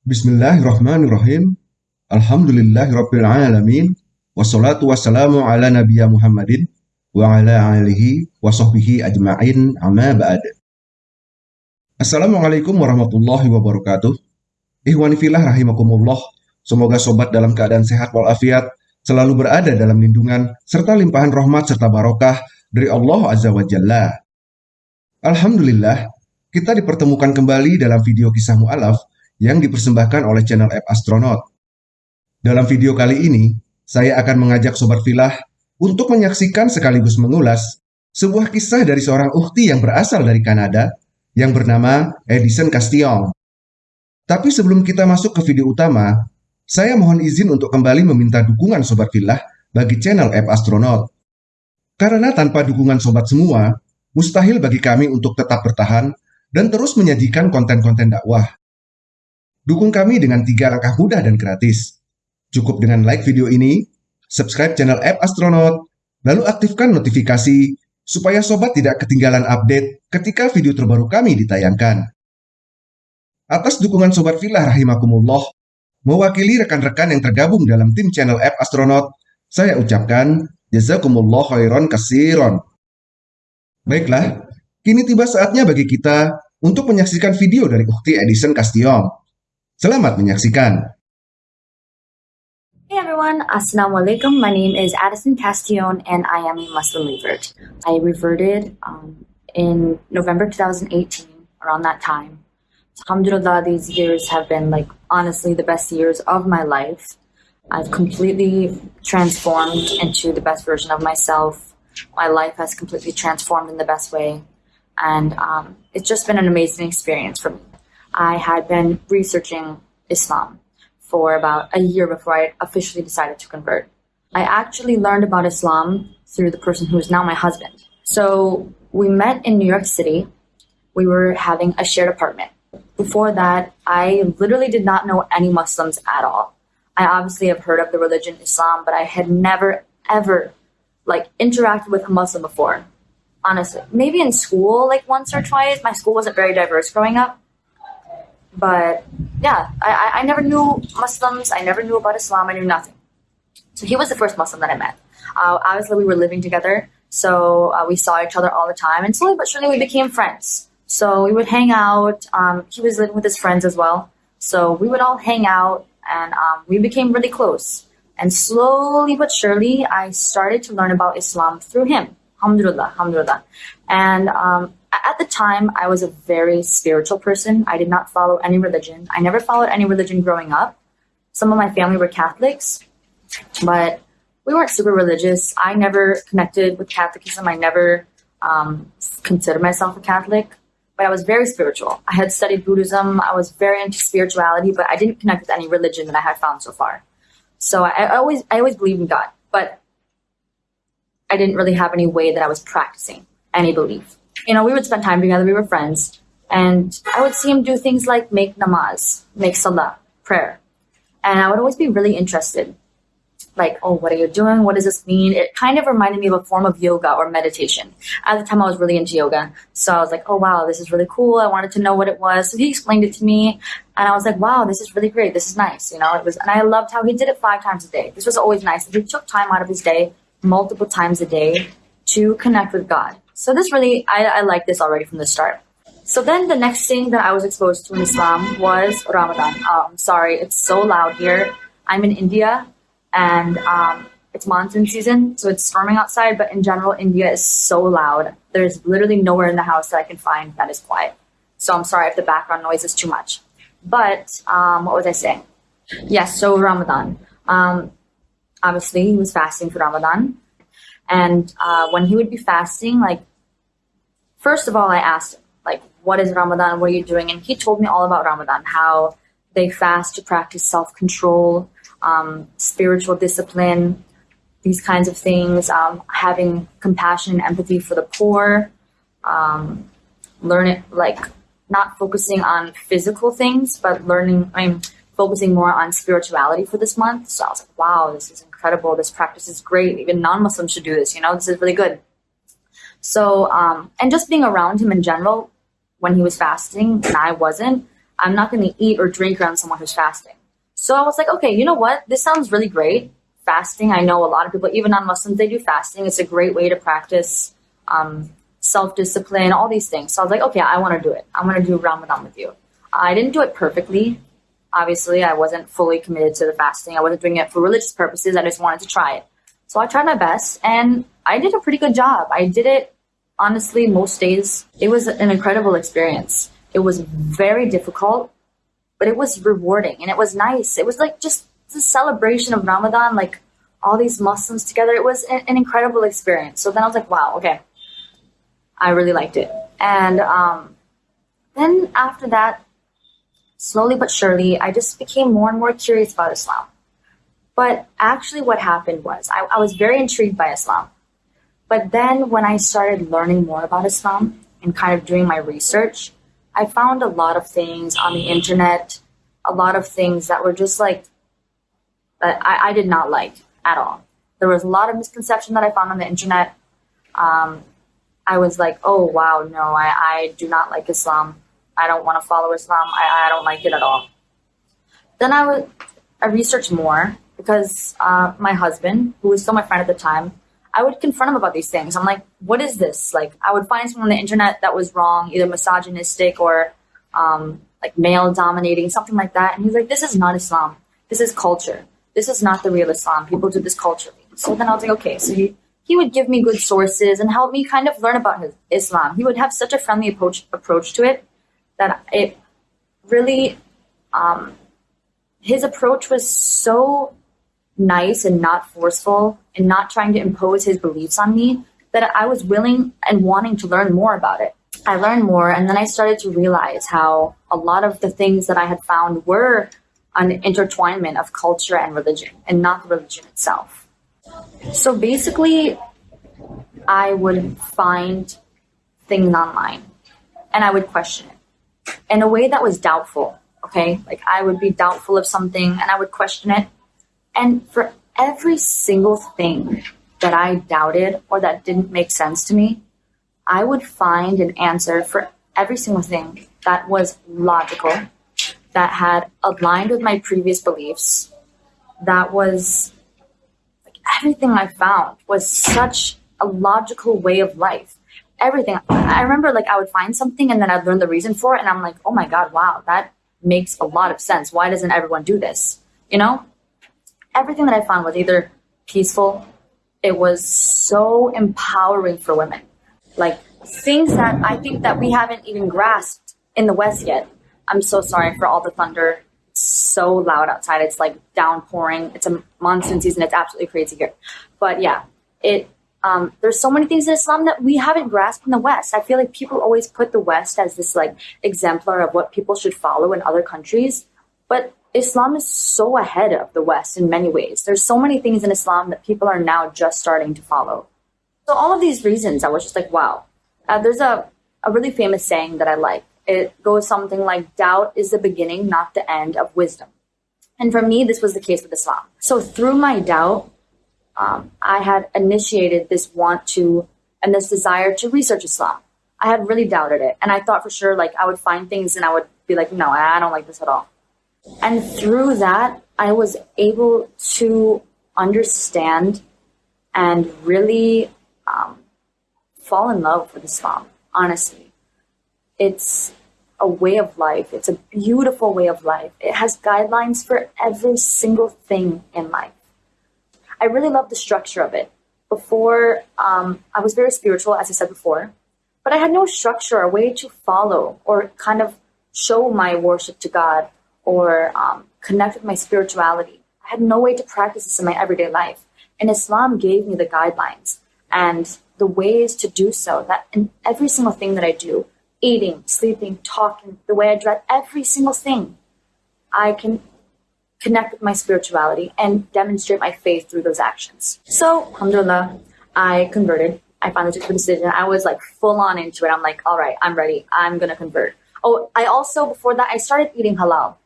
Bismillahirrahmanirrahim. Alhamdulillahirabbil alamin. Wassalatu wassalamu ala nabiyya Muhammadin wa ala alihi wa sahbihi ajma'in amma ba'd. Assalamualaikum warahmatullahi wabarakatuh. Ihwani filah rahimakumullah. Semoga sobat dalam keadaan sehat walafiat, selalu berada dalam lindungan serta limpahan rahmat serta barokah dari Allah Azza wa Jalla. Alhamdulillah, kita dipertemukan kembali dalam video kisah mu'alaf yang dipersembahkan oleh channel app Astronaut. Dalam video kali ini, saya akan mengajak Sobat Filah untuk menyaksikan sekaligus mengulas sebuah kisah dari seorang ukti yang berasal dari Kanada yang bernama Edison Castillon. Tapi sebelum kita masuk ke video utama, saya mohon izin untuk kembali meminta dukungan Sobat Filah bagi channel app Astronaut. Karena tanpa dukungan sobat semua, mustahil bagi kami untuk tetap bertahan dan terus menyajikan konten-konten dakwah. Dukung kami dengan tiga langkah mudah dan gratis. Cukup dengan like video ini, subscribe channel app Astronaut, lalu aktifkan notifikasi supaya sobat tidak ketinggalan update ketika video terbaru kami ditayangkan. Atas dukungan Sobat Filah rahimakumullah, mewakili rekan-rekan yang tergabung dalam tim channel app Astronaut, saya ucapkan jazakumullah khairan kasiron. Baiklah, kini tiba saatnya bagi kita untuk menyaksikan video dari Ukti Edison Castillon. Selamat menyaksikan. Hey everyone, Assalamualaikum. My name is Addison Castillon and I am a Muslim revert. I reverted um, in November 2018, around that time. Alhamdulillah, these years have been like honestly the best years of my life. I've completely transformed into the best version of myself my life has completely transformed in the best way. And um, it's just been an amazing experience for me. I had been researching Islam for about a year before I officially decided to convert. I actually learned about Islam through the person who is now my husband. So we met in New York City. We were having a shared apartment. Before that, I literally did not know any Muslims at all. I obviously have heard of the religion Islam, but I had never, ever like interacted with a Muslim before. Honestly, maybe in school, like once or twice. My school wasn't very diverse growing up, but yeah, I, I never knew Muslims. I never knew about Islam. I knew nothing. So he was the first Muslim that I met. Uh, obviously, we were living together, so uh, we saw each other all the time, and slowly but surely we became friends. So we would hang out. Um, he was living with his friends as well, so we would all hang out, and um, we became really close. And slowly but surely, I started to learn about Islam through him. Alhamdulillah, alhamdulillah. And um, at the time, I was a very spiritual person. I did not follow any religion. I never followed any religion growing up. Some of my family were Catholics, but we weren't super religious. I never connected with Catholicism. I never um, considered myself a Catholic, but I was very spiritual. I had studied Buddhism. I was very into spirituality, but I didn't connect with any religion that I had found so far. So I, I always I always believed in God, but I didn't really have any way that I was practicing any belief. You know, we would spend time together, we were friends, and I would see him do things like make namaz, make salah, prayer. And I would always be really interested like, oh, what are you doing? What does this mean? It kind of reminded me of a form of yoga or meditation. At the time, I was really into yoga. So I was like, oh, wow, this is really cool. I wanted to know what it was. So he explained it to me. And I was like, wow, this is really great. This is nice. You know, it was, and I loved how he did it five times a day. This was always nice. He took time out of his day, multiple times a day, to connect with God. So this really, I, I like this already from the start. So then the next thing that I was exposed to in Islam was Ramadan. Um, sorry, it's so loud here. I'm in India and um, it's monsoon season, so it's storming outside. But in general, India is so loud. There's literally nowhere in the house that I can find that is quiet. So I'm sorry if the background noise is too much. But um, what was I saying? Yes, so Ramadan. Um, obviously, he was fasting for Ramadan. And uh, when he would be fasting, like, first of all, I asked like, what is Ramadan? What are you doing? And he told me all about Ramadan, how they fast to practice self control, um, spiritual discipline, these kinds of things, um, having compassion and empathy for the poor, um, learning like not focusing on physical things, but learning, I mean, focusing more on spirituality for this month. So I was like, wow, this is incredible. This practice is great. Even non-Muslims should do this. You know, this is really good. So, um, and just being around him in general when he was fasting and I wasn't, I'm not going to eat or drink around someone who's fasting. So I was like, okay, you know what? This sounds really great. Fasting, I know a lot of people, even non Muslims, they do fasting. It's a great way to practice um, self discipline, all these things. So I was like, okay, I want to do it. I'm going to do Ramadan with you. I didn't do it perfectly. Obviously, I wasn't fully committed to the fasting. I wasn't doing it for religious purposes. I just wanted to try it. So I tried my best and I did a pretty good job. I did it honestly most days. It was an incredible experience. It was very difficult, but it was rewarding and it was nice. It was like just the celebration of Ramadan, like all these Muslims together. It was an, incredible experience. So then I was like, wow, okay, I really liked it. And um, then after that, slowly but surely, I just became more and more curious about Islam. But actually, what happened was I, I was very intrigued by Islam. But then when I started learning more about Islam and kind of doing my research, I found a lot of things on the internet, a lot of things that were just like, that I, I did not like at all. There was a lot of misconception that I found on the internet. Um, I was like, oh, wow, no, I, I do not like Islam. I don't want to follow Islam. I, I don't like it at all. Then I would I researched more because uh, my husband, who was still my friend at the time, I would confront him about these things. I'm like, what is this? Like, I would find something on the internet that was wrong, either misogynistic or um, like male dominating, something like that. And he's like, this is not Islam. This is culture. This is not the real Islam. People do this culturally. So then I was like, okay. So he, he would give me good sources and help me kind of learn about his Islam. He would have such a friendly approach approach to it that it really um, his approach was so nice and not forceful and not trying to impose his beliefs on me that I was willing and wanting to learn more about it. I learned more and then I started to realize how a lot of the things that I had found were an intertwinement of culture and religion and not the religion itself. So basically, I would find things online and I would question it in a way that was doubtful Okay. Like I would be doubtful of something and I would question it. And for every single thing that I doubted or that didn't make sense to me, I would find an answer for every single thing that was logical, that had aligned with my previous beliefs, that was like everything I found was such a logical way of life. Everything. I remember like I would find something and then I'd learn the reason for it and I'm like, oh my God, wow, that makes a lot of sense. Why doesn't everyone do this? You know? Everything that I found was either peaceful, it was so empowering for women. Like things that I think that we haven't even grasped in the West yet. I'm so sorry for all the thunder. It's so loud outside. It's like downpouring. It's a monsoon season. It's absolutely crazy here. But yeah, it um, there's so many things in Islam that we haven't grasped in the West. I feel like people always put the West as this like exemplar of what people should follow in other countries, but Islam is so ahead of the West in many ways. There's so many things in Islam that people are now just starting to follow. So all of these reasons, I was just like, wow. Uh, there's a a really famous saying that I like. It goes something like, "Doubt is the beginning, not the end of wisdom." And for me, this was the case with Islam. So through my doubt, um, I had initiated this want to and this desire to research Islam. I had really doubted it. And I thought for sure, like, I would find things and I would be like, no, I don't like this at all. And through that, I was able to understand and really um, fall in love with Islam, honestly. It's a way of life, it's a beautiful way of life. It has guidelines for every single thing in life. I really love the structure of it. Before, um, I was very spiritual, as I said before, but I had no structure, a way to follow or kind of show my worship to God or um, connect with my spirituality. I had no way to practice this in my everyday life. And Islam gave me the guidelines and the ways to do so that in every single thing that I do, eating, sleeping, talking, the way I dress, every single thing, I can connect with my spirituality and demonstrate my faith through those actions. So, alhamdulillah, I converted. I finally took the decision. I was like full on into it. I'm like, all right, I'm ready. I'm going to convert. Oh, I also, before that, I started eating halal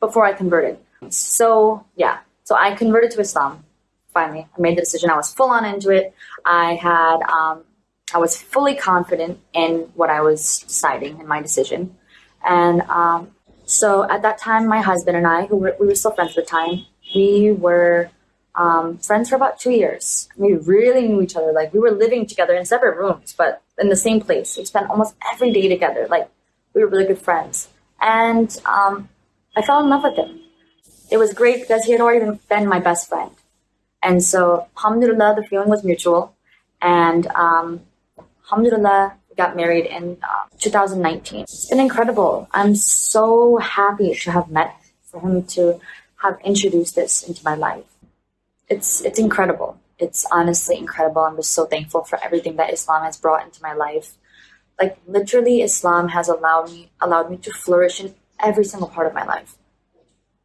before I converted. So, yeah. So I converted to Islam. Finally, I made the decision. I was full on into it. I had, um, I was fully confident in what I was deciding in my decision. And um, So at that time, my husband and I, who were, we were still friends at the time, we were um, friends for about two years. We really knew each other. Like we were living together in separate rooms, but in the same place. We spent almost every day together. Like we were really good friends. And um, I fell in love with him. It was great because he had already been my best friend. And so, alhamdulillah, the feeling was mutual. And um, alhamdulillah, got married in uh, 2019. It's been incredible. I'm so happy to have met, for him to have introduced this into my life. It's, it's incredible. It's honestly incredible. I'm just so thankful for everything that Islam has brought into my life. Like literally, Islam has allowed me allowed me to flourish in every single part of my life.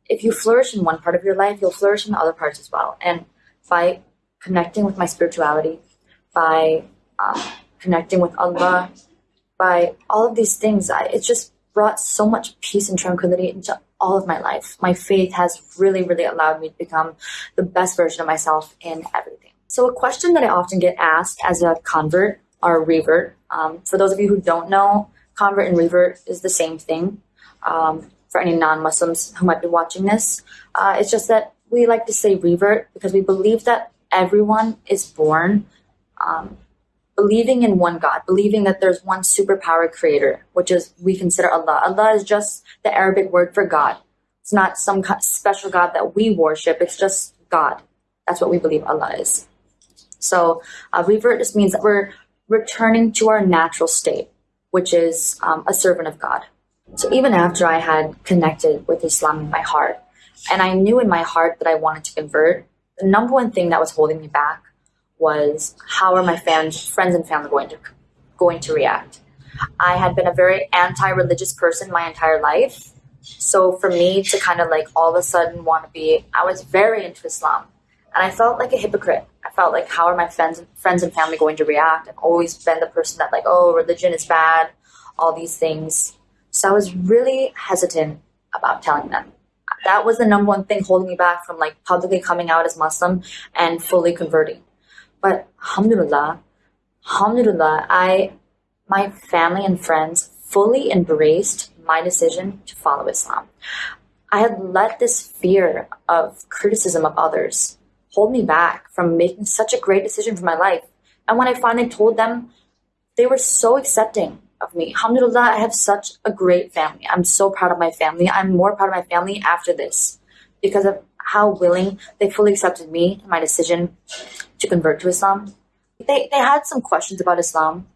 If you flourish in one part of your life, you'll flourish in the other parts as well. And by connecting with my spirituality, by um, connecting with Allah, by all of these things, I, it just brought so much peace and tranquility into all of my life. My faith has really, really allowed me to become the best version of myself in everything. So, a question that I often get asked as a convert or a revert, um, for those of you who don't know, convert and revert is the same thing. Um, for any non Muslims who might be watching this, uh, it's just that we like to say revert because we believe that everyone is born um, believing in one God, believing that there's one superpower creator, which is we consider Allah. Allah is just the Arabic word for God. It's not some special God that we worship. It's just God. That's what we believe Allah is. So uh, revert just means that we're returning to our natural state, which is um, a servant of God. So even after I had connected with Islam in my heart, and I knew in my heart that I wanted to convert, the number one thing that was holding me back was how are my fans, friends and family going to going to react? I had been a very anti-religious person my entire life. So for me to kind of like all of a sudden want to be, I was very into Islam, and I felt like a hypocrite. I felt like how are my friends friends and family going to react? I've always been the person that like, oh, religion is bad, all these things. So I was really hesitant about telling them. That was the number one thing holding me back from like publicly coming out as Muslim and fully converting. But alhamdulillah, alhamdulillah, I, my family and friends fully embraced my decision to follow Islam. I had let this fear of criticism of others hold me back from making such a great decision for my life. And when I finally told them, they were so accepting of me. Alhamdulillah, I have such a great family. I'm so proud of my family. I'm more proud of my family after this because of how willing they fully accepted me and my decision to convert to Islam. They, they had some questions about Islam.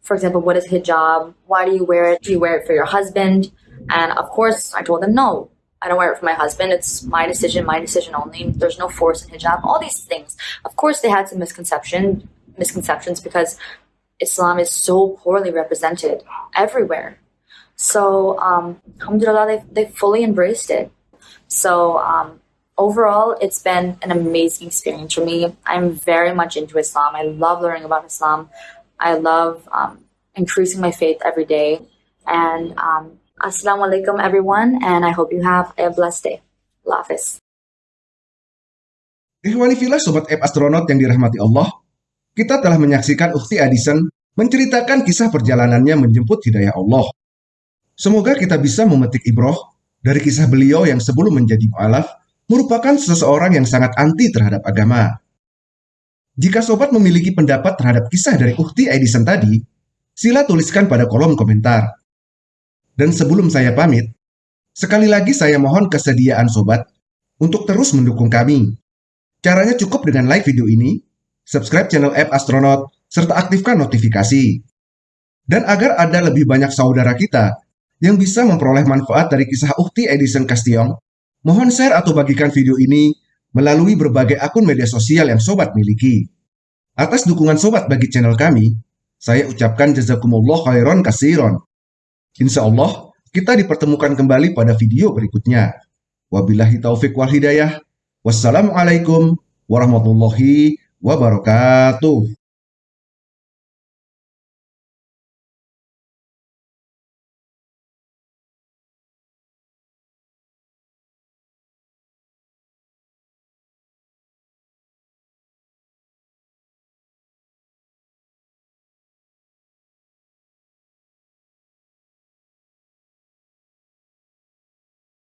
For example, what is hijab? Why do you wear it? Do you wear it for your husband? And of course, I told them, no, I don't wear it for my husband. It's my decision, my decision only. There's no force in hijab. All these things. Of course, they had some misconception, misconceptions because Islam is so poorly represented everywhere. So, um, alhamdulillah, they, they fully embraced it. So, um, overall, it's been an amazing experience for me. I'm very much into Islam. I love learning about Islam. I love um, increasing my faith every day. And um, assalamu alaikum, everyone. And I hope you have a blessed day. Allah Hafiz. Ikhwanifillah Sobat App Astronaut yang dirahmati Allah, kita telah menyaksikan Ukti Addison menceritakan kisah perjalanannya menjemput hidayah Allah. Semoga kita bisa memetik ibroh dari kisah beliau yang sebelum menjadi mu'alaf merupakan seseorang yang sangat anti terhadap agama. Jika sobat memiliki pendapat terhadap kisah dari Ukti Edison tadi, sila tuliskan pada kolom komentar. Dan sebelum saya pamit, sekali lagi saya mohon kesediaan sobat untuk terus mendukung kami. Caranya cukup dengan like video ini, subscribe channel App Astronaut, serta aktifkan notifikasi. Dan agar ada lebih banyak saudara kita yang bisa memperoleh manfaat dari kisah Ukti Edison Castion, mohon share atau bagikan video ini melalui berbagai akun media sosial yang sobat miliki. Atas dukungan sobat bagi channel kami, saya ucapkan jazakumullah khairan kasiron. Insya Allah, kita dipertemukan kembali pada video berikutnya. Wabillahi taufik wal hidayah. Wassalamualaikum warahmatullahi wabarakatuh.